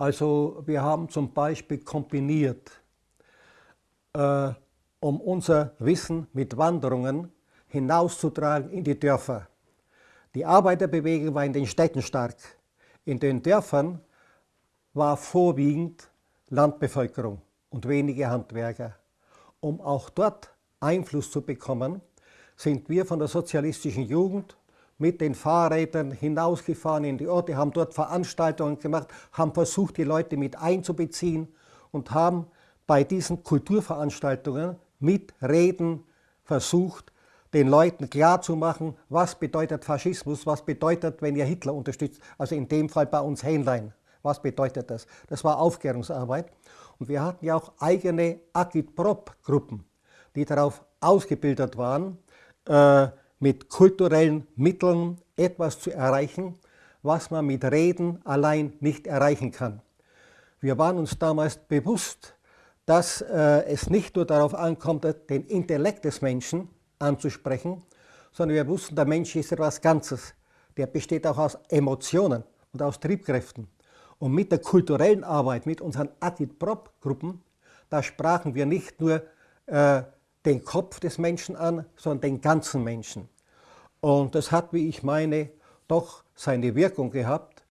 Also wir haben zum Beispiel kombiniert, äh, um unser Wissen mit Wanderungen hinauszutragen in die Dörfer. Die Arbeiterbewegung war in den Städten stark. In den Dörfern war vorwiegend Landbevölkerung und wenige Handwerker. Um auch dort Einfluss zu bekommen, sind wir von der sozialistischen Jugend mit den Fahrrädern hinausgefahren in die Orte, haben dort Veranstaltungen gemacht, haben versucht, die Leute mit einzubeziehen und haben bei diesen Kulturveranstaltungen mit Reden versucht, den Leuten klarzumachen, was bedeutet Faschismus, was bedeutet, wenn ihr Hitler unterstützt, also in dem Fall bei uns Hähnlein. Was bedeutet das? Das war Aufklärungsarbeit. Und wir hatten ja auch eigene Agitprop-Gruppen, die darauf ausgebildet waren, äh, mit kulturellen Mitteln etwas zu erreichen, was man mit Reden allein nicht erreichen kann. Wir waren uns damals bewusst, dass äh, es nicht nur darauf ankommt, den Intellekt des Menschen anzusprechen, sondern wir wussten, der Mensch ist etwas Ganzes. Der besteht auch aus Emotionen und aus Triebkräften. Und mit der kulturellen Arbeit, mit unseren Agitprop-Gruppen, da sprachen wir nicht nur äh, den Kopf des Menschen an, sondern den ganzen Menschen. Und das hat, wie ich meine, doch seine Wirkung gehabt.